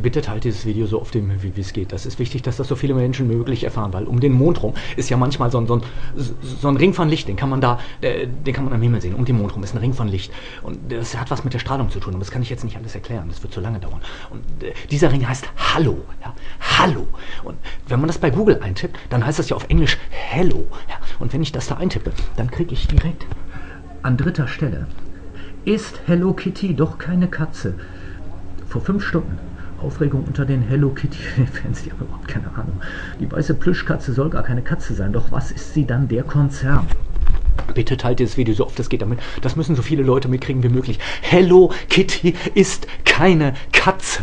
Bitte teilt dieses Video so oft wie es geht. Das ist wichtig, dass das so viele Menschen möglich erfahren, weil um den Mond rum ist ja manchmal so ein, so ein, so ein Ring von Licht, den kann man da, den kann man am Himmel sehen. Um den Mond rum ist ein Ring von Licht. Und das hat was mit der Strahlung zu tun. Und das kann ich jetzt nicht alles erklären. Das wird zu lange dauern. Und äh, dieser Ring heißt Hallo. Ja? Hallo. Und wenn man das bei Google eintippt, dann heißt das ja auf Englisch Hello. Ja? Und wenn ich das da eintippe, dann kriege ich direkt an dritter Stelle ist Hello Kitty doch keine Katze? Vor fünf Stunden Aufregung unter den Hello Kitty-Fans, die haben überhaupt keine Ahnung. Die weiße Plüschkatze soll gar keine Katze sein, doch was ist sie dann, der Konzern? Bitte teilt dieses Video so oft es geht damit. Das müssen so viele Leute mitkriegen wie möglich. Hello Kitty ist keine Katze.